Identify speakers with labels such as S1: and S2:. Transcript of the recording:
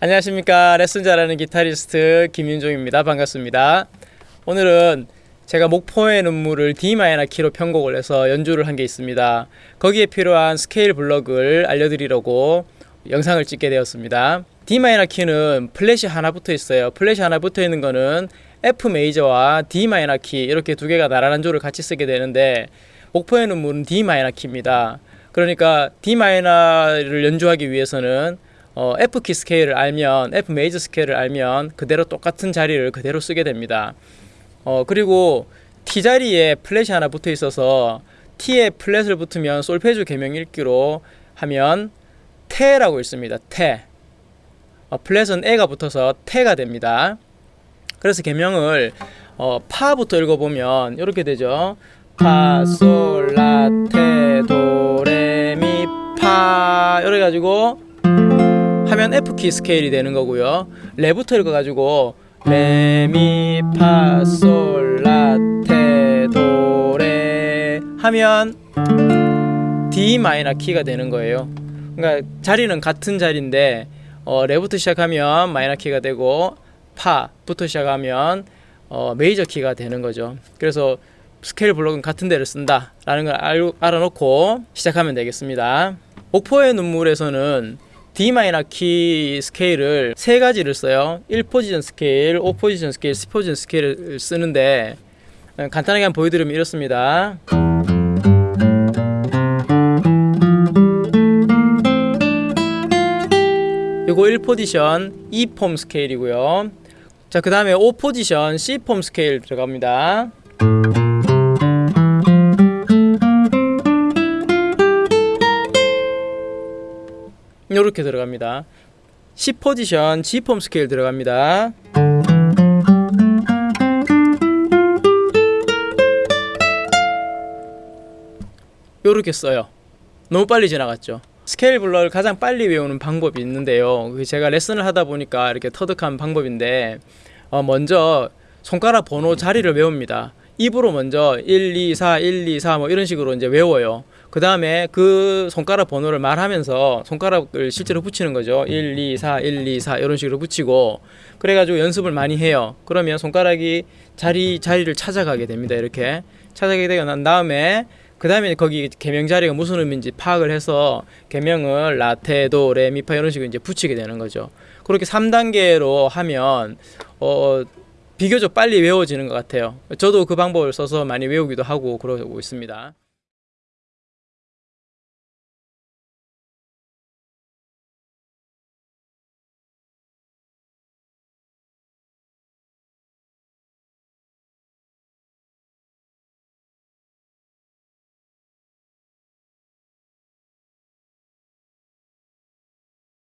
S1: 안녕하십니까. 레슨 잘하는 기타리스트 김윤종입니다. 반갑습니다. 오늘은 제가 목포의 눈물을 D 마이너 키로 편곡을 해서 연주를 한 게 있습니다. 거기에 필요한 스케일 블럭을 알려드리려고 영상을 찍게 되었습니다. D 마이너 키는 플랫이 하나 붙어 있어요. 플랫이 하나 붙어 있는 거는 F 메이저와 D 마이너 키 이렇게 두 개가 나란한 조를 같이 쓰게 되는데 목포의 눈물은 D 마이너 키입니다. 그러니까 D 마이너를 연주하기 위해서는 어, F 키 스케일을 알면 F 메이저 스케일을 알면 그대로 똑같은 자리를 그대로 쓰게 됩니다. 어, 그리고 티 자리에 플랫이 하나 붙어 있어서 티에 플랫을 붙으면 솔페주 개명 읽기로 하면 테라고 읽습니다. 테. 어, 플랫은 에가 붙어서 테가 됩니다. 그래서 개명을 어, 파부터 읽어보면 이렇게 되죠. 파, 솔, 라, 테, 도, 레, 미, 파 이래 가지고 하면 F 키 스케일이 되는 거고요. 레부터 읽어가지고 레미파솔라테도레 하면 D 마이너 키가 되는 거예요. 그러니까 자리는 같은 자리인데 어, 레부터 시작하면 마이너 키가 되고 파부터 시작하면 어, 메이저 키가 되는 거죠. 그래서 스케일 블록은 같은 데를 쓴다 라는 걸 알, 알아놓고 시작하면 되겠습니다. 목포의 눈물에서는 D 마이너 키 스케일을 세 가지를 써요. 1포지션 스케일, 5포지션 스케일, 10포지션 스케일을 쓰는데 어, 간단하게 한번 보여드리면 이렇습니다. 요거 1포지션 E폼 스케일이고요. 자, 그 다음에 5포지션 C폼 스케일 들어갑니다. 이렇게 들어갑니다. 10포지션 G폼 스케일 들어갑니다. 요렇게 써요. 너무 빨리 지나갔죠. 스케일 블럭을 가장 빨리 외우는 방법이 있는데요. 그게 제가 레슨을 하다 보니까 이렇게 터득한 방법인데 어, 먼저 손가락 번호 자리를 외웁니다. 입으로 먼저 1, 2, 4, 1, 2, 4 뭐 이런 식으로 이제 외워요. 그 다음에 그 손가락 번호를 말하면서 손가락을 실제로 붙이는 거죠. 1, 2, 4, 1, 2, 4 이런 식으로 붙이고 그래가지고 연습을 많이 해요. 그러면 손가락이 자리 자리를 찾아가게 됩니다. 이렇게 찾아가게 되고 난 다음에 그 다음에 거기 개명 자리가 무슨 의미인지 파악을 해서 개명을 라테, 도, 레, 미, 파 이런 식으로 이제 붙이게 되는 거죠. 그렇게 3단계로 하면 어 비교적 빨리 외워지는 것 같아요. 저도 그 방법을 써서 많이 외우기도 하고 그러고 있습니다.